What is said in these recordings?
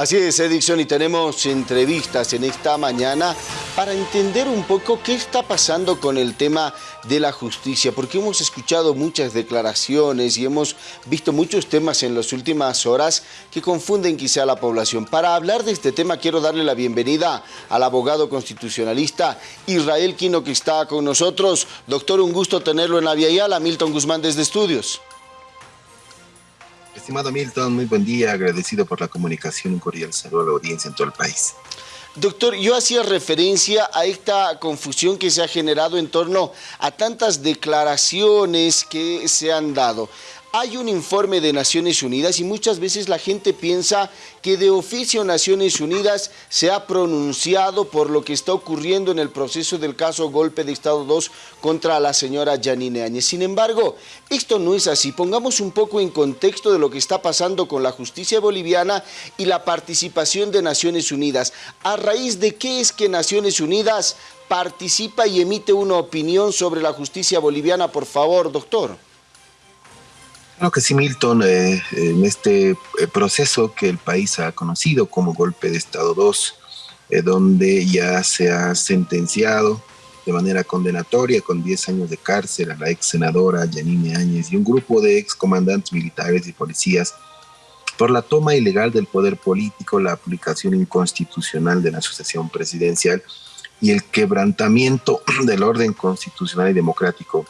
Así es, Edison, y tenemos entrevistas en esta mañana para entender un poco qué está pasando con el tema de la justicia, porque hemos escuchado muchas declaraciones y hemos visto muchos temas en las últimas horas que confunden quizá a la población. Para hablar de este tema quiero darle la bienvenida al abogado constitucionalista Israel Quino que está con nosotros. Doctor, un gusto tenerlo en la Vía Yala, Milton Guzmán desde Estudios. Estimado Milton, muy buen día, agradecido por la comunicación, un cordial saludo a la audiencia en todo el país. Doctor, yo hacía referencia a esta confusión que se ha generado en torno a tantas declaraciones que se han dado. Hay un informe de Naciones Unidas y muchas veces la gente piensa que de oficio Naciones Unidas se ha pronunciado por lo que está ocurriendo en el proceso del caso Golpe de Estado 2 contra la señora Janine Áñez. Sin embargo, esto no es así. Pongamos un poco en contexto de lo que está pasando con la justicia boliviana y la participación de Naciones Unidas. ¿A raíz de qué es que Naciones Unidas participa y emite una opinión sobre la justicia boliviana? Por favor, doctor. Claro que sí, Milton, eh, en este eh, proceso que el país ha conocido como golpe de Estado 2, eh, donde ya se ha sentenciado de manera condenatoria con 10 años de cárcel a la ex senadora Yanine Áñez y un grupo de ex comandantes militares y policías por la toma ilegal del poder político, la aplicación inconstitucional de la sucesión presidencial y el quebrantamiento del orden constitucional y democrático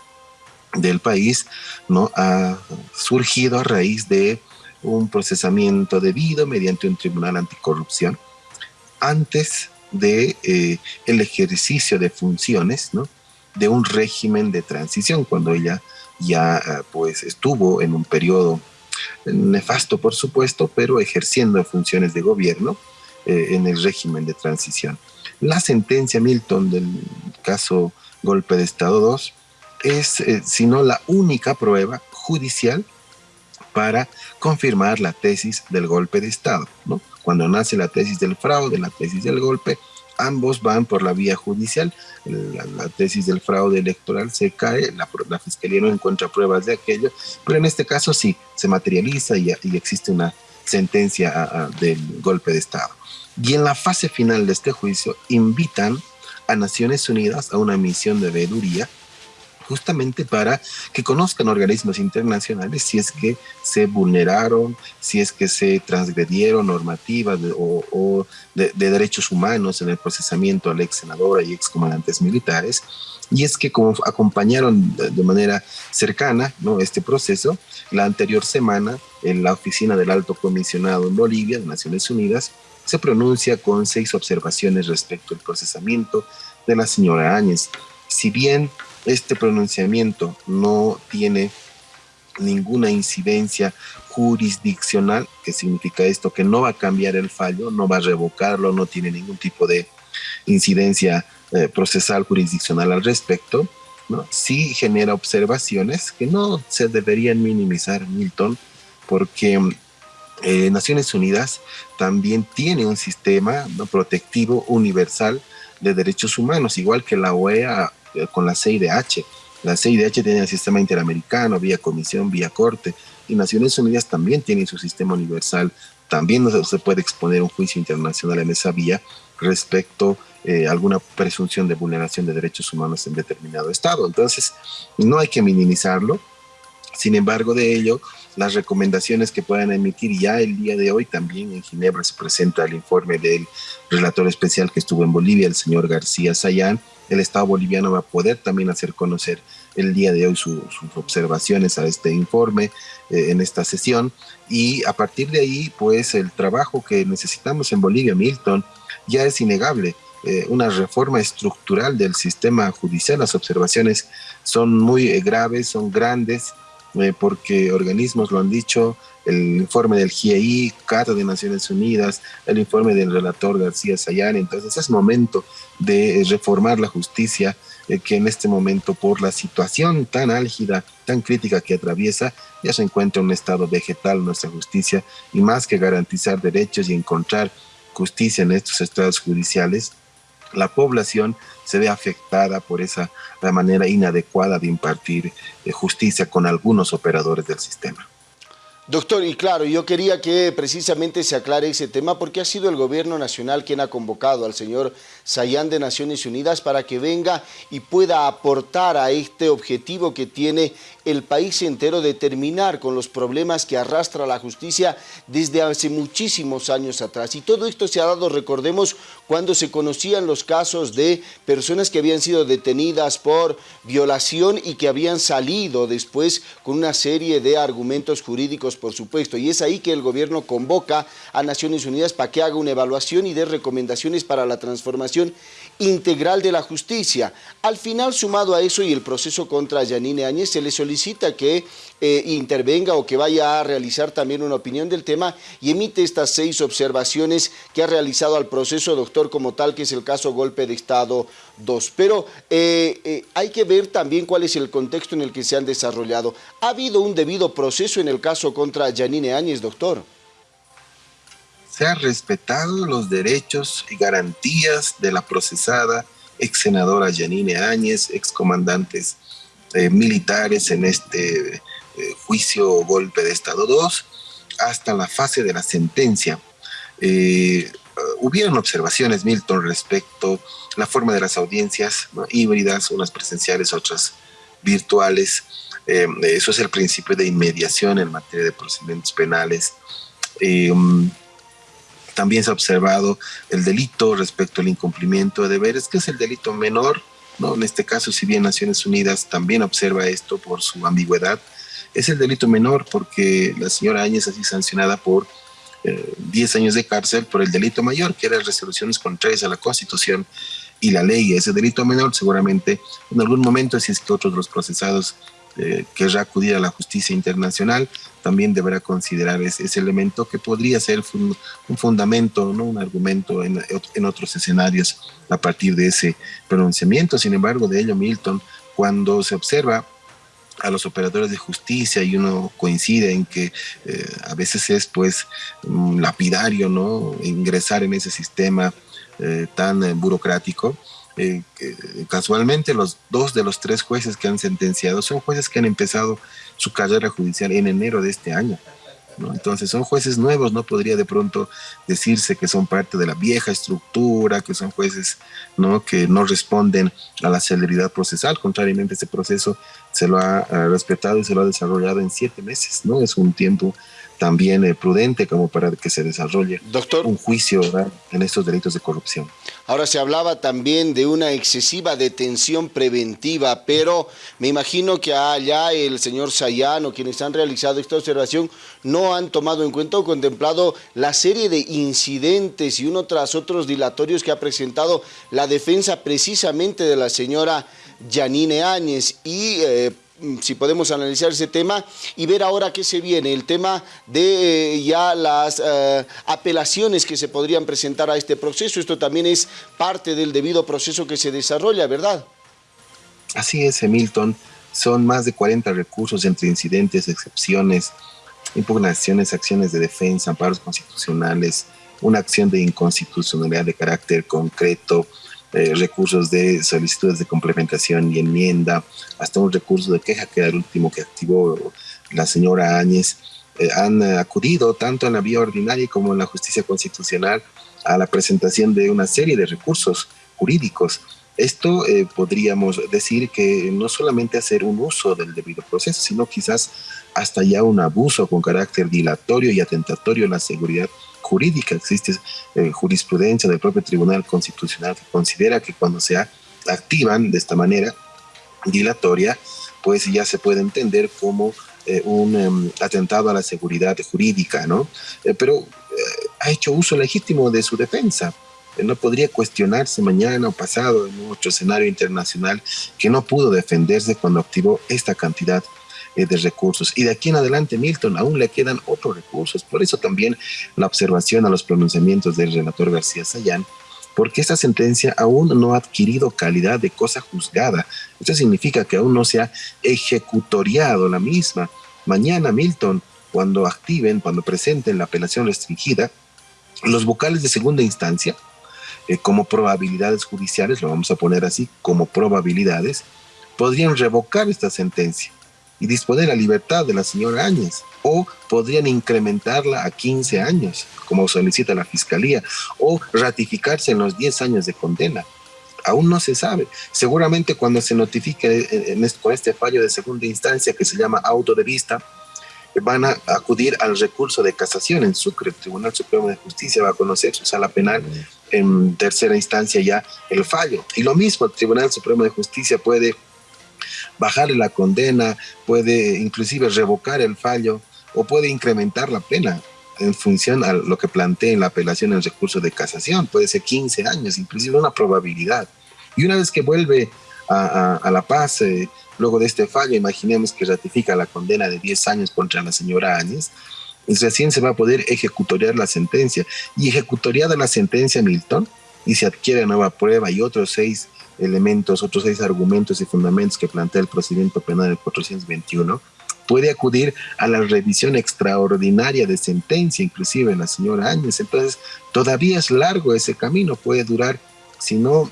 del país ¿no? ha surgido a raíz de un procesamiento debido mediante un tribunal anticorrupción antes de eh, el ejercicio de funciones ¿no? de un régimen de transición cuando ella ya eh, pues estuvo en un periodo nefasto por supuesto pero ejerciendo funciones de gobierno eh, en el régimen de transición la sentencia Milton del caso golpe de estado 2 es, eh, sino la única prueba judicial para confirmar la tesis del golpe de Estado. Cuando nace la tesis del fraude, la tesis del golpe, ambos van por la vía judicial. La, tesis del fraude electoral se cae, la, la, fiscalía no encuentra pruebas de aquello, pero en este caso sí, se materializa y, existe una sentencia del golpe de Estado. Y en la fase final de este juicio invitan a Naciones Unidas a una misión de veeduría justamente para que conozcan organismos internacionales si es que se vulneraron, si es que se transgredieron normativas o, de, derechos humanos en el procesamiento a la ex senadora y ex comandantes militares. Y es que como acompañaron de, manera cercana ¿no? este proceso, la anterior semana en la oficina del alto comisionado en Bolivia, de Naciones Unidas, se pronuncia con seis observaciones respecto al procesamiento de la señora Áñez. Si bien este pronunciamiento no tiene ninguna incidencia jurisdiccional, que significa esto, que no va a cambiar el fallo, no va a revocarlo, no tiene ningún tipo de incidencia eh, procesal jurisdiccional al respecto, ¿no? sí genera observaciones que no se deberían minimizar, Milton, porque eh, Naciones Unidas también tiene un sistema protectivo universal de derechos humanos, igual que la OEA con la CIDH. La CIDH tiene el sistema interamericano, vía comisión, vía corte, y Naciones Unidas también tiene su sistema universal. También se puede exponer un juicio internacional en esa vía respecto eh, alguna presunción de vulneración de derechos humanos en determinado estado. Entonces, no hay que minimizarlo. Sin embargo, de ello, las recomendaciones que puedan emitir ya el día de hoy, también en Ginebra se presenta el informe del relator especial que estuvo en Bolivia, el señor García Sayán, el Estado boliviano va a poder también hacer conocer el día de hoy sus observaciones a este informe eh, en esta sesión. Y a partir de ahí pues el trabajo que necesitamos en Bolivia, Milton, ya es innegable. Eh, una reforma estructural del sistema judicial, las observaciones son muy eh, graves, son grandes, porque organismos lo han dicho, el informe del GIEI, Carta de Naciones Unidas, el informe del relator García Sayán. Entonces es momento de reformar la justicia eh, que en este momento por la situación tan álgida, tan crítica que atraviesa, ya se encuentra en un estado vegetal nuestra justicia y más que garantizar derechos y encontrar justicia en estos estados judiciales, la población se ve afectada por esa la manera inadecuada de impartir eh, justicia con algunos operadores del sistema. Doctor, y claro, yo quería que precisamente se aclare ese tema porque ha sido el gobierno nacional quien ha convocado al señor Sayán de Naciones Unidas para que venga y pueda aportar a este objetivo que tiene el país entero de terminar con los problemas que arrastra la justicia desde hace muchísimos años atrás. Y todo esto se ha dado, recordemos, cuando se conocían los casos de personas que habían sido detenidas por violación y que habían salido después con una serie de argumentos jurídicos por supuesto, y es ahí que el gobierno convoca a Naciones Unidas para que haga una evaluación y dé recomendaciones para la transformación integral de la justicia. Al final, sumado a eso y el proceso contra Yanine Áñez, se le solicita que eh, intervenga o que vaya a realizar también una opinión del tema y emite estas seis observaciones que ha realizado al proceso doctor como tal, que es el caso golpe de Estado 2. Pero eh, eh, hay que ver también cuál es el contexto en el que se han desarrollado. ¿Ha habido un debido proceso en el caso contra Yanine Áñez, doctor? se han respetado los derechos y garantías de la procesada ex senadora Janine Áñez, ex comandantes eh, militares en este eh, juicio golpe de Estado 2, hasta la fase de la sentencia. Eh, hubieron observaciones, Milton, respecto a la forma de las audiencias híbridas, unas presenciales, otras virtuales. Eso es el principio de inmediación en materia de procedimientos penales. También se ha observado el delito respecto al incumplimiento de deberes, que es el delito menor, ¿no? En este caso, si bien Naciones Unidas también observa esto por su ambigüedad, es el delito menor porque la señora Áñez ha sido sancionada por 10 eh, años de cárcel por el delito mayor, que era resoluciones contrarias a la Constitución y la ley. Ese delito menor seguramente en algún momento, si es que otros los procesados eh, querrá acudir a la justicia internacional, también deberá considerar ese, elemento que podría ser un fundamento, ¿no? un argumento en, otros escenarios a partir de ese pronunciamiento. Sin embargo, de ello, Milton, cuando se observa a los operadores de justicia y uno coincide en que eh, a veces es pues lapidario, ¿no? Ingresar en ese sistema eh, tan burocrático, eh, casualmente los dos de los tres jueces que han sentenciado son jueces que han empezado su carrera judicial en enero de este año. Entonces son jueces nuevos, no podría de pronto decirse que son parte de la vieja estructura, que son jueces ¿no? que no responden a la celeridad procesal, contrariamente ese proceso se lo ha, ha respetado y se lo ha desarrollado en siete meses, ¿no? Es un tiempo también eh, prudente como para que se desarrolle un juicio en estos delitos de corrupción. Ahora se hablaba también de una excesiva detención preventiva, pero me imagino que allá el señor Sayano, quienes han realizado esta observación, no han tomado en cuenta o contemplado la serie de incidentes y uno tras otros dilatorios que ha presentado la defensa precisamente de la señora Janine Áñez y eh, si podemos analizar ese tema y ver ahora qué se viene, el tema de eh, ya las eh, apelaciones que se podrían presentar a este proceso. Esto también es parte del debido proceso que se desarrolla, ¿verdad? Así es, Hamilton. Son más de 40 recursos entre incidentes, excepciones, impugnaciones, acciones de defensa, amparos constitucionales, una acción de inconstitucionalidad de carácter concreto, eh, recursos de solicitudes de complementación y enmienda, hasta un recurso de queja que era el último que activó la señora Áñez, eh, han acudido tanto en la vía ordinaria como en la justicia constitucional a la presentación de una serie de recursos jurídicos. Esto eh, podríamos decir que no solamente hacer un uso del debido proceso, sino quizás hasta ya un abuso con carácter dilatorio y atentatorio en la seguridad jurídica, existe eh, jurisprudencia del propio Tribunal Constitucional que considera que cuando se activan de esta manera dilatoria, pues ya se puede entender como eh, un em, atentado a la seguridad jurídica, ¿no? Eh, pero ha hecho uso legítimo de su defensa. No podría cuestionarse mañana o pasado en otro escenario internacional que no pudo defenderse cuando activó esta cantidad eh, de recursos. Y de aquí en adelante, Milton, aún le quedan otros recursos. Por eso también la observación a los pronunciamientos del relator García Sayán, porque esta sentencia aún no ha adquirido calidad de cosa juzgada. Esto significa que aún no se ha ejecutoriado la misma. Mañana, Milton, cuando activen, cuando presenten la apelación restringida, los vocales de segunda instancia, eh, como probabilidades judiciales, lo vamos a poner así, como probabilidades, podrían revocar esta sentencia y disponer la libertad de la señora Áñez, o podrían incrementarla a 15 años, como solicita la Fiscalía, o ratificarse en los 10 años de condena. Aún no se sabe. Seguramente cuando se notifique con este fallo de segunda instancia que se llama auto de vista, van a acudir al recurso de casación en Sucre. El Tribunal Supremo de Justicia va a conocer su sala penal en tercera instancia ya el fallo. Y lo mismo, el Tribunal Supremo de Justicia puede bajarle la condena, puede inclusive revocar el fallo o puede incrementar la pena en función a lo que plantea en la apelación el recurso de casación. Puede ser 15 años, inclusive una probabilidad. Y una vez que vuelve a, La Paz, eh, luego de este fallo, imaginemos que ratifica la condena de 10 años contra la señora Áñez, recién se va a poder ejecutoriar la sentencia. Y ejecutoriada la sentencia, Milton, y se adquiere nueva prueba y otros seis elementos, otros seis argumentos y fundamentos que plantea el procedimiento penal del 421, puede acudir a la revisión extraordinaria de sentencia, inclusive la señora Áñez. Entonces, todavía es largo ese camino, puede durar, si no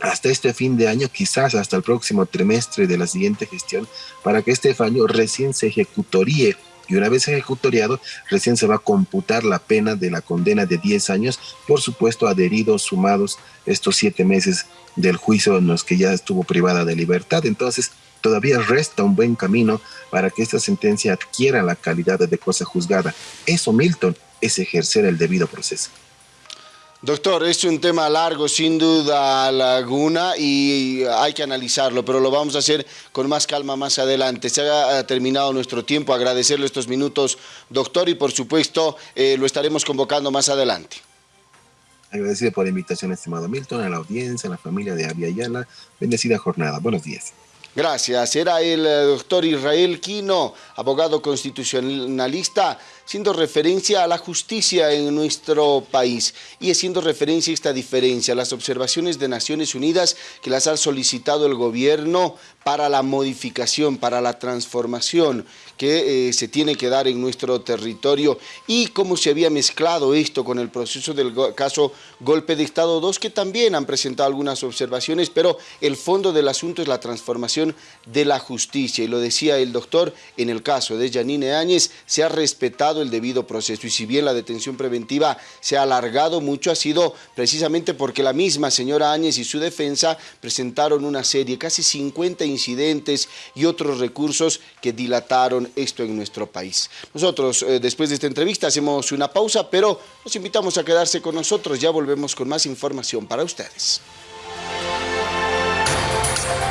hasta este fin de año, quizás hasta el próximo trimestre de la siguiente gestión, para que este fallo recién se ejecutoríe y una vez ejecutoriado, recién se va a computar la pena de la condena de 10 años, por supuesto adheridos, sumados estos siete meses del juicio en los que ya estuvo privada de libertad. Entonces, todavía resta un buen camino para que esta sentencia adquiera la calidad de cosa juzgada. Eso, Milton, es ejercer el debido proceso. Doctor, es un tema largo, sin duda, Laguna, y hay que analizarlo, pero lo vamos a hacer con más calma más adelante. Se ha terminado nuestro tiempo, agradecerle estos minutos, doctor, y por supuesto eh, lo estaremos convocando más adelante. Agradecido por la invitación, estimado Milton, a la audiencia, a la familia de Avia Ayala. Bendecida jornada. Buenos días. Gracias. Era el eh, doctor Israel Quino, abogado constitucionalista, siendo referencia a la justicia en nuestro país y haciendo referencia a esta diferencia, las observaciones de Naciones Unidas que las ha solicitado el gobierno para la modificación, para la transformación que eh, se tiene que dar en nuestro territorio y cómo se había mezclado esto con el proceso del caso Golpe de Estado 2, que también han presentado algunas observaciones, pero el fondo del asunto es la transformación de la justicia. Y lo decía el doctor, en el caso de Janine Áñez, se ha el debido proceso y si bien la detención preventiva se ha alargado mucho, ha sido precisamente porque la misma señora Áñez y su defensa presentaron una serie, casi 50 incidentes y otros recursos que dilataron esto en nuestro país. Nosotros, eh, después de esta entrevista, hacemos una pausa, pero los invitamos a quedarse con nosotros. Ya volvemos con más información para ustedes.